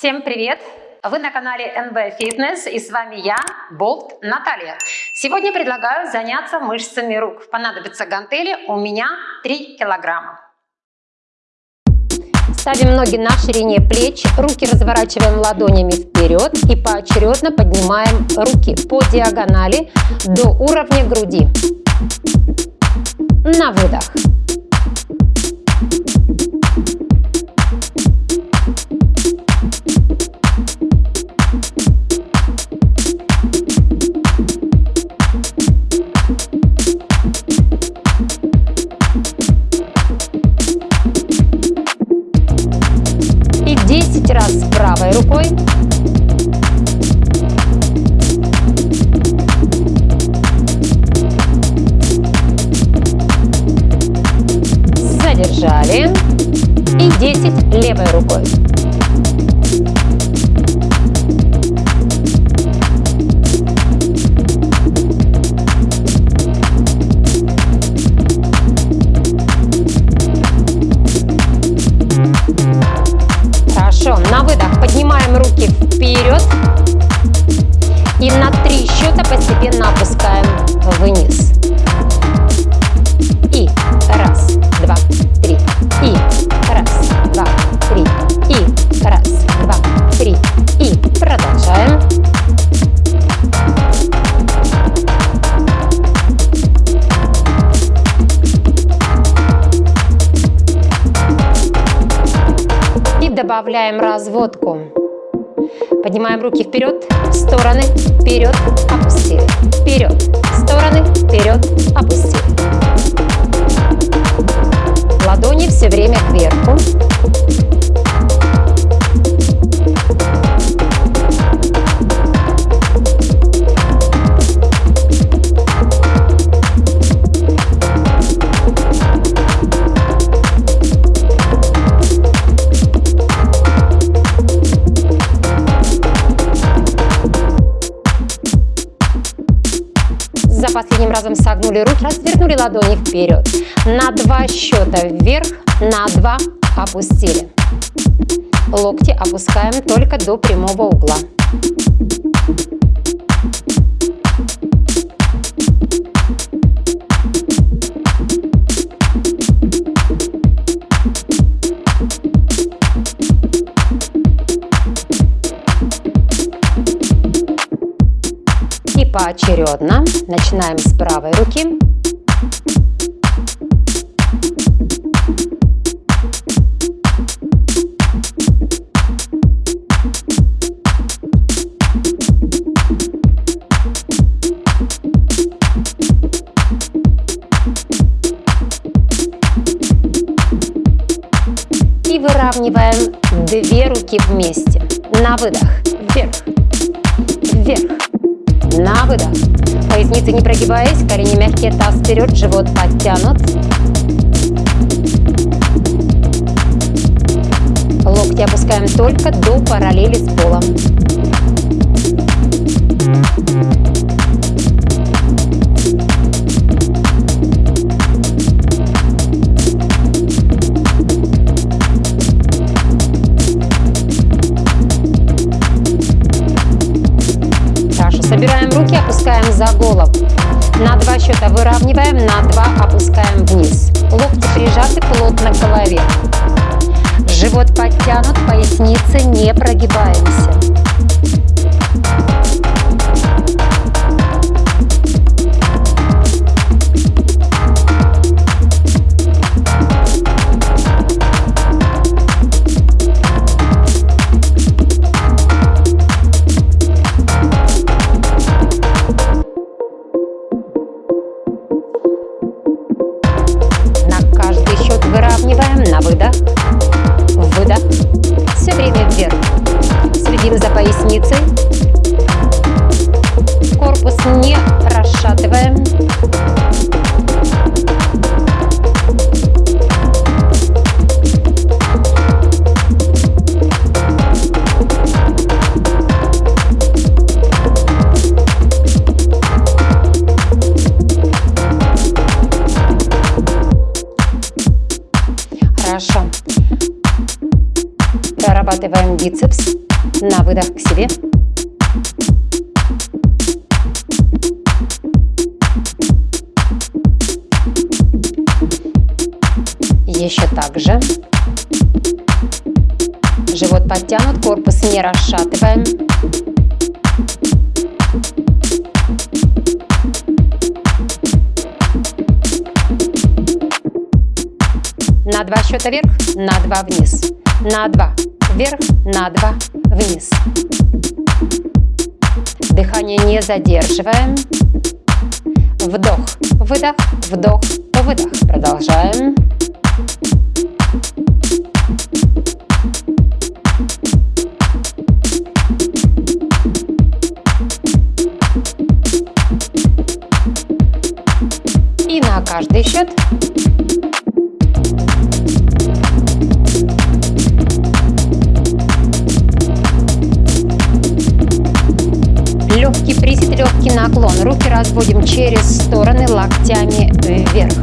Всем привет! Вы на канале NB Fitness и с вами я, Болт Наталья. Сегодня предлагаю заняться мышцами рук. Понадобятся гантели, у меня 3 килограмма. Ставим ноги на ширине плеч, руки разворачиваем ладонями вперед и поочередно поднимаем руки по диагонали до уровня груди. На выдох. Правой рукой. Задержали. И 10 левой рукой. Добавляем разводку. Поднимаем руки вперед, стороны, вперед, опустили. Вперед, стороны, вперед, опустили. Ладони все время кверху. Последним разом согнули руки, развернули ладони вперед. На два счета вверх, на два опустили. Локти опускаем только до прямого угла. Поочередно. Начинаем с правой руки. И выравниваем две руки вместе. На выдох. Вверх. Вверх на выдох. Поясница не прогибаясь, колени мягкие, таз вперед, живот подтянут. Локти опускаем только до параллели с полом. На выдох к себе. Еще так же. Живот подтянут, корпус не расшатываем. На два счета вверх, на два вниз. На два вверх, на два вниз. Дыхание не задерживаем. Вдох, выдох, вдох, выдох. Продолжаем. И на каждый счет легкий наклон. Руки разводим через стороны локтями вверх.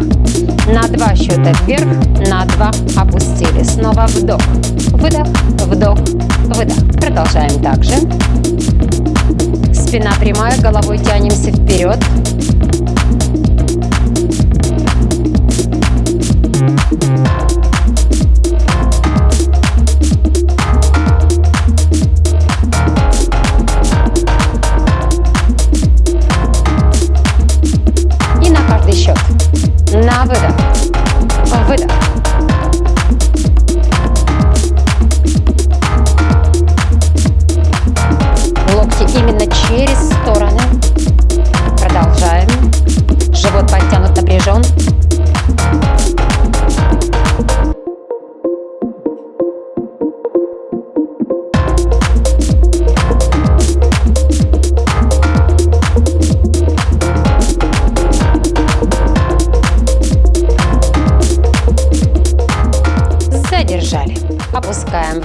На два счета вверх, на два опустили. Снова вдох, выдох, вдох, выдох. Продолжаем также. Спина прямая, головой тянемся вперед.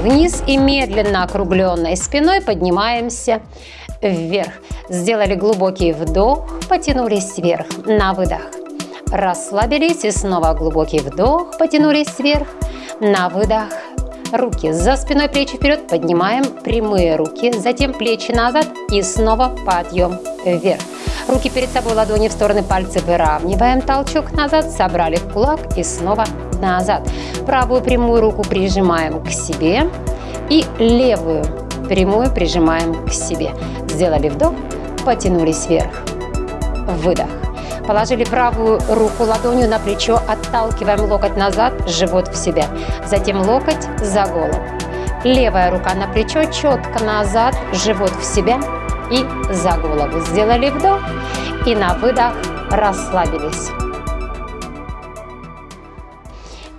Вниз и медленно округленной спиной поднимаемся вверх. Сделали глубокий вдох, потянулись вверх на выдох. Расслабились и снова глубокий вдох, потянулись вверх на выдох. Руки за спиной, плечи вперед, поднимаем прямые руки, затем плечи назад и снова подъем вверх. Руки перед собой, ладони в стороны, пальцы выравниваем, толчок назад, собрали в кулак и снова назад. Правую прямую руку прижимаем к себе и левую прямую прижимаем к себе. Сделали вдох, потянулись вверх. Выдох. Положили правую руку ладонью на плечо, отталкиваем локоть назад, живот в себя. Затем локоть за голову. Левая рука на плечо, четко назад, живот в себя и за голову. Сделали вдох и на выдох расслабились.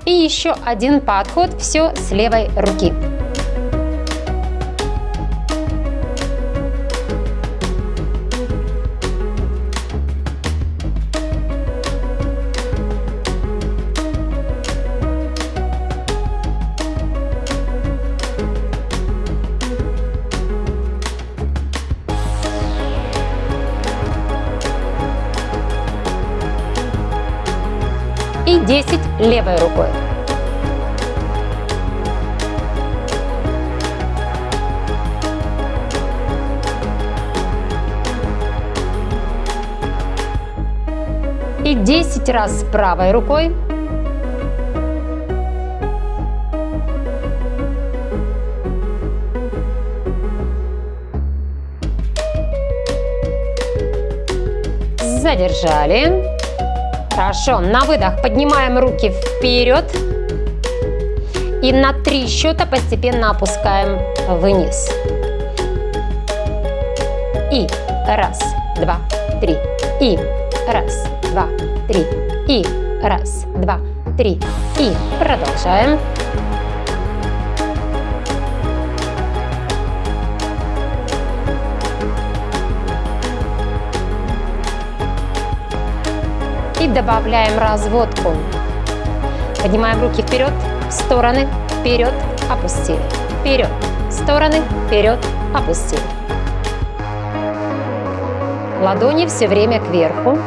И еще один подход, все с левой руки. И 10 левой рукой. И 10 раз правой рукой. Задержали. Хорошо, на выдох поднимаем руки вперед. И на три счета постепенно опускаем вниз. И раз, два, три. И раз, два, три. И раз, два, три. И продолжаем. И добавляем разводку. Поднимаем руки вперед, в стороны, вперед, опустили. Вперед, в стороны, вперед, опустили. Ладони все время кверху.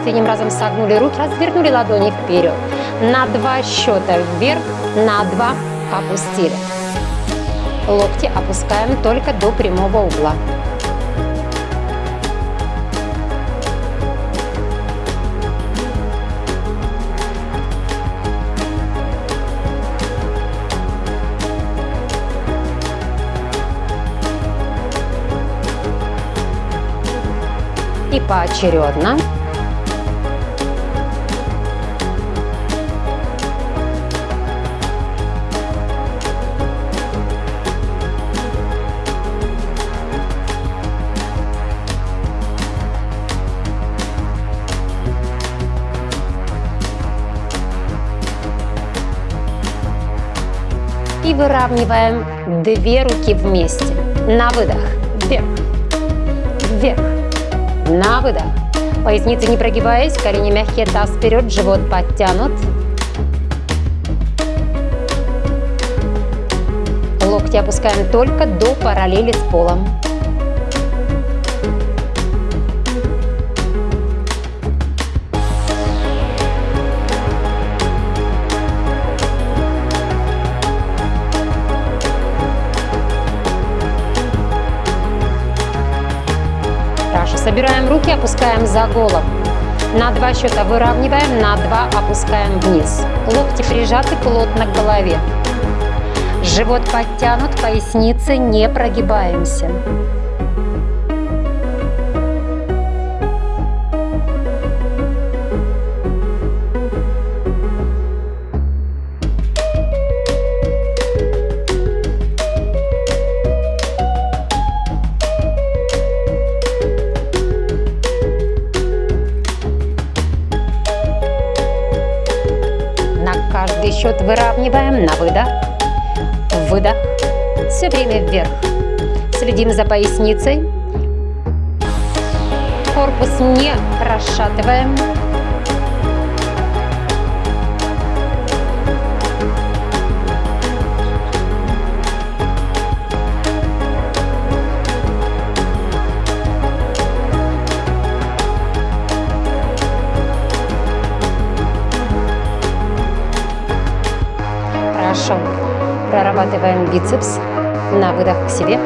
Последним разом согнули руки, развернули ладони вперед. На два счета вверх, на два опустили. Локти опускаем только до прямого угла. и поочередно и выравниваем две руки вместе. На выдох. Вверх. Вверх. На выдох. Поясница не прогибаясь, колени мягкие, таз вперед, живот подтянут. Локти опускаем только до параллели с полом. Собираем руки, опускаем за голову. На два счета выравниваем, на два опускаем вниз. Локти прижаты плотно к голове. Живот подтянут, поясницы не прогибаемся. Счет выравниваем на выдох, выдох, все время вверх. Следим за поясницей, корпус не расшатываем. Прорабатываем бицепс. На выдох к себе.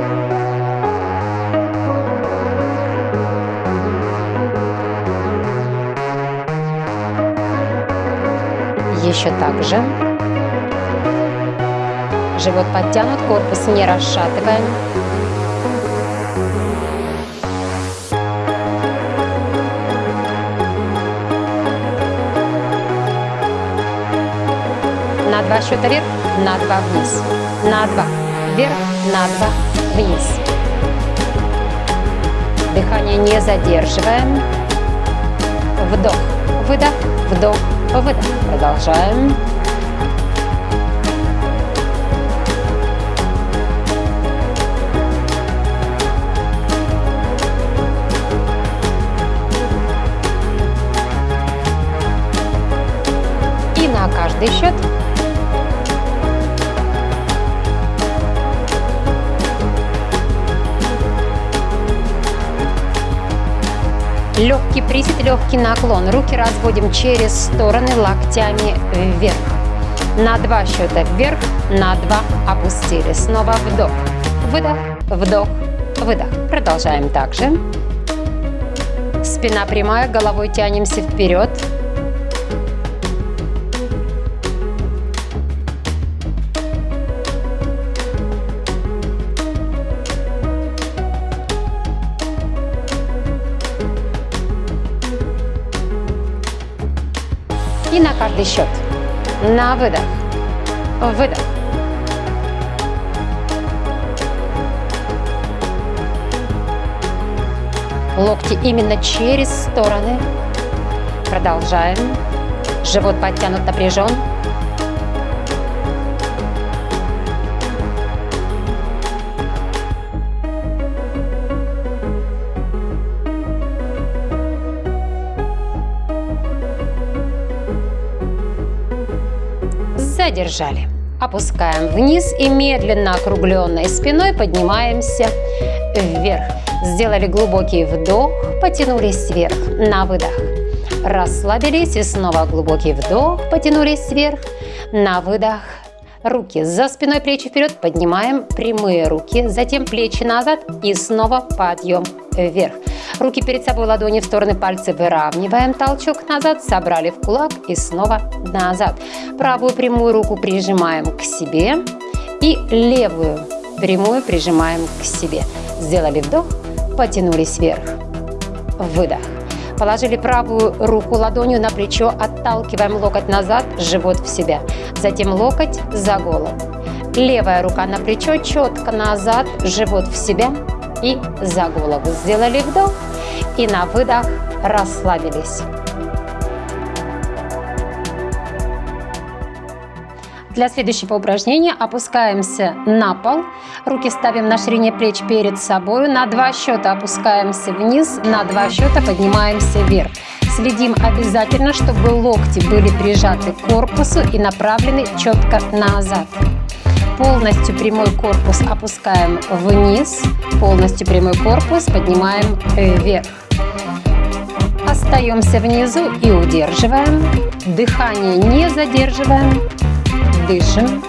Еще так же. Живот подтянут, корпус не расшатываем. на два счета вверх, на два вниз, на два вверх, на два вниз. Дыхание не задерживаем. Вдох, выдох, вдох, выдох. Продолжаем. 30, легкий наклон. Руки разводим через стороны локтями вверх. На два счета вверх, на два опустили. Снова вдох, выдох, вдох, выдох. Продолжаем также. Спина прямая, головой тянемся вперед. На каждый счет. На выдох. Выдох. Локти именно через стороны. Продолжаем. Живот подтянут, напряжен. Задержали. Опускаем вниз и медленно округленной спиной поднимаемся вверх. Сделали глубокий вдох, потянулись вверх на выдох. расслабились и снова глубокий вдох, потянулись вверх. На выдох руки за спиной, плечи вперед, поднимаем прямые руки, затем плечи назад и снова подъем вверх. Руки перед собой, ладони в стороны, пальцы выравниваем, толчок назад, собрали в кулак и снова назад. Правую прямую руку прижимаем к себе и левую прямую прижимаем к себе. Сделали вдох, потянулись вверх. Выдох. Положили правую руку ладонью на плечо, отталкиваем локоть назад, живот в себя. Затем локоть за голову. Левая рука на плечо, четко назад, живот в себя и за голову. Сделали вдох и на выдох расслабились. Для следующего упражнения опускаемся на пол, руки ставим на ширине плеч перед собой, на два счета опускаемся вниз, на два счета поднимаемся вверх. Следим обязательно, чтобы локти были прижаты к корпусу и направлены четко назад. Полностью прямой корпус опускаем вниз, полностью прямой корпус поднимаем вверх. Остаемся внизу и удерживаем. Дыхание не задерживаем. Дышим.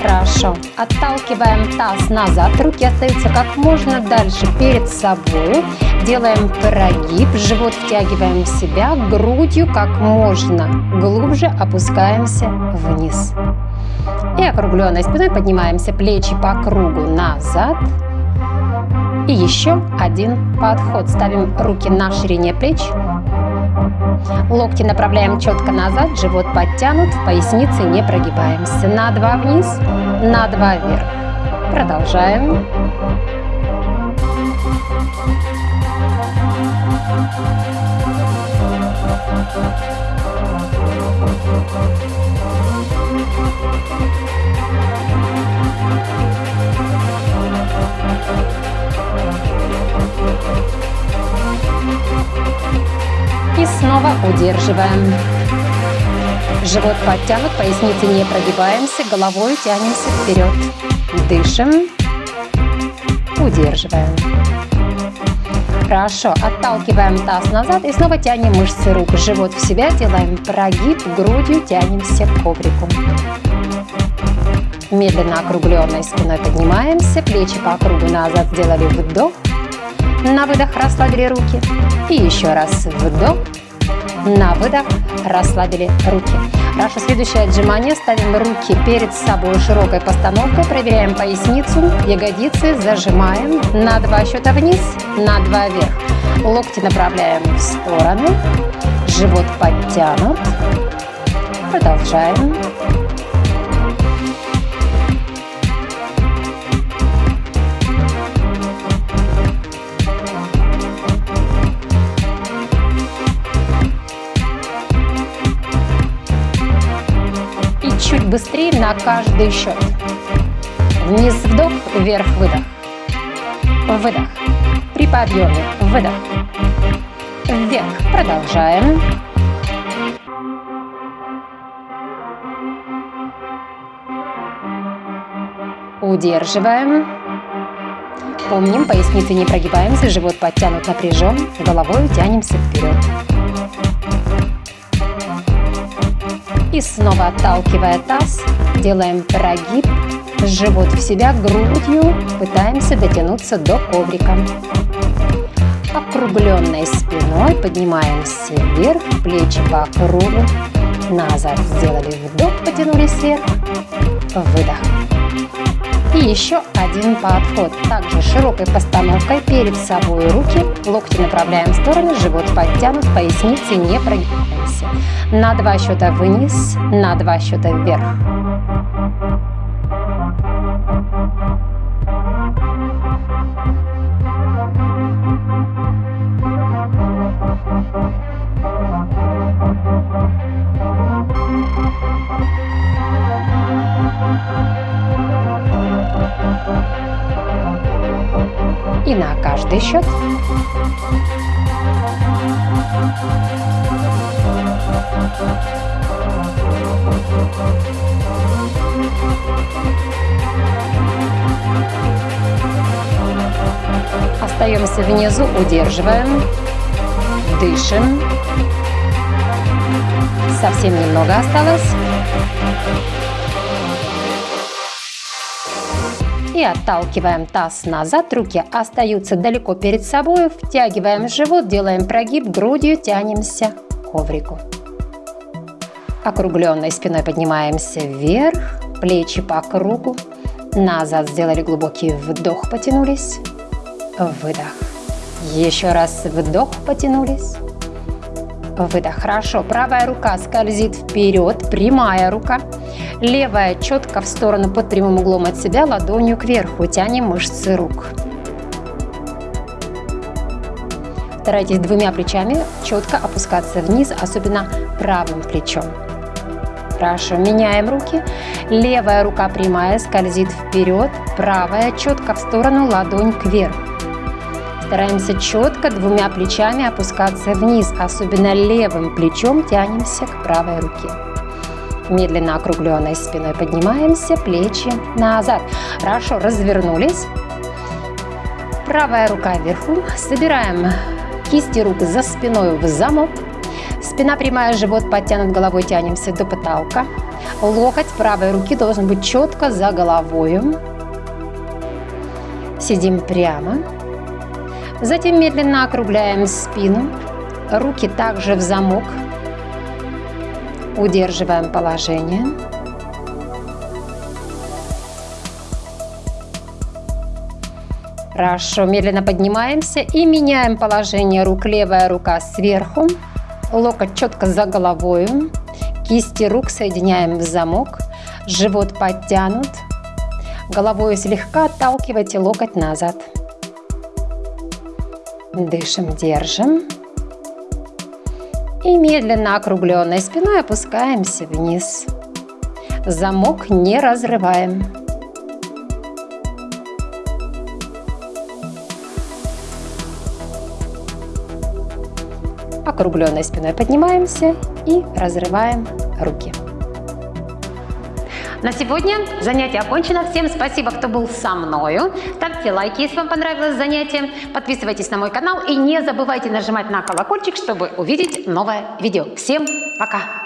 Хорошо. Отталкиваем таз назад. Руки остаются как можно дальше перед собой. Делаем прогиб. Живот втягиваем в себя. Грудью как можно глубже опускаемся вниз. И округленной спиной поднимаемся. Плечи по кругу назад. И еще один подход. Ставим руки на ширине плеч. Локти направляем четко назад, живот подтянут, в пояснице не прогибаемся. На два вниз, на два вверх. Продолжаем. И снова удерживаем. Живот подтянут, поясницы не прогибаемся, головой тянемся вперед. Дышим. Удерживаем. Хорошо, отталкиваем таз назад и снова тянем мышцы рук. Живот в себя, делаем прогиб, грудью тянемся к коврику. Медленно округленной спиной поднимаемся, плечи по кругу назад сделали вдох. На выдох расслабили руки. И еще раз вдох. На выдох расслабили руки. Хорошо, следующее отжимание. Ставим руки перед собой широкой постановкой. Проверяем поясницу, ягодицы. Зажимаем на два счета вниз, на два вверх. Локти направляем в стороны. Живот подтянут. Продолжаем. Быстрее на каждый счет. Вниз вдох, вверх выдох. Выдох. При подъеме выдох. Вверх. Продолжаем. Удерживаем. Помним, поясницы не прогибаемся, живот подтянут напряжен, головой тянемся вперед. И снова отталкивая таз, делаем прогиб, живот в себя, грудью пытаемся дотянуться до коврика. Округленной спиной поднимаемся вверх, плечи по кругу, назад сделали вдох, потянулись вверх, выдох. И еще один подход. Также широкой постановкой перед собой руки, локти направляем в стороны, живот подтянут, поясницы не прогибаемся. На два счета вниз, на два счета вверх. И на каждый счет. Тянемся внизу, удерживаем. Дышим. Совсем немного осталось. И отталкиваем таз назад, руки остаются далеко перед собой. Втягиваем живот, делаем прогиб, грудью тянемся к коврику. Округленной спиной поднимаемся вверх, плечи по кругу. Назад сделали глубокий вдох, потянулись. Выдох. Еще раз вдох, потянулись. Выдох. Хорошо. Правая рука скользит вперед, прямая рука. Левая четко в сторону под прямым углом от себя, ладонью кверху. Тянем мышцы рук. Старайтесь двумя плечами четко опускаться вниз, особенно правым плечом. Хорошо, меняем руки. Левая рука прямая, скользит вперед, правая четко в сторону, ладонь кверху. Стараемся четко двумя плечами опускаться вниз, особенно левым плечом тянемся к правой руке. Медленно округленной спиной поднимаемся, плечи назад. Хорошо, развернулись. Правая рука вверху. Собираем кисти рук за спиной в замок. Спина прямая, живот подтянут головой, тянемся до потолка. Локоть правой руки должен быть четко за головой. Сидим прямо. Затем медленно округляем спину. Руки также в замок. Удерживаем положение. Хорошо, медленно поднимаемся и меняем положение рук. Левая рука сверху, локоть четко за головой, кисти рук соединяем в замок, живот подтянут, головой слегка отталкивайте локоть назад. Дышим, держим. И медленно округленной спиной опускаемся вниз. Замок не разрываем. Округленной спиной поднимаемся и разрываем руки. На сегодня занятие окончено. Всем спасибо, кто был со мною. Ставьте лайки, если вам понравилось занятие. Подписывайтесь на мой канал и не забывайте нажимать на колокольчик, чтобы увидеть новое видео. Всем пока!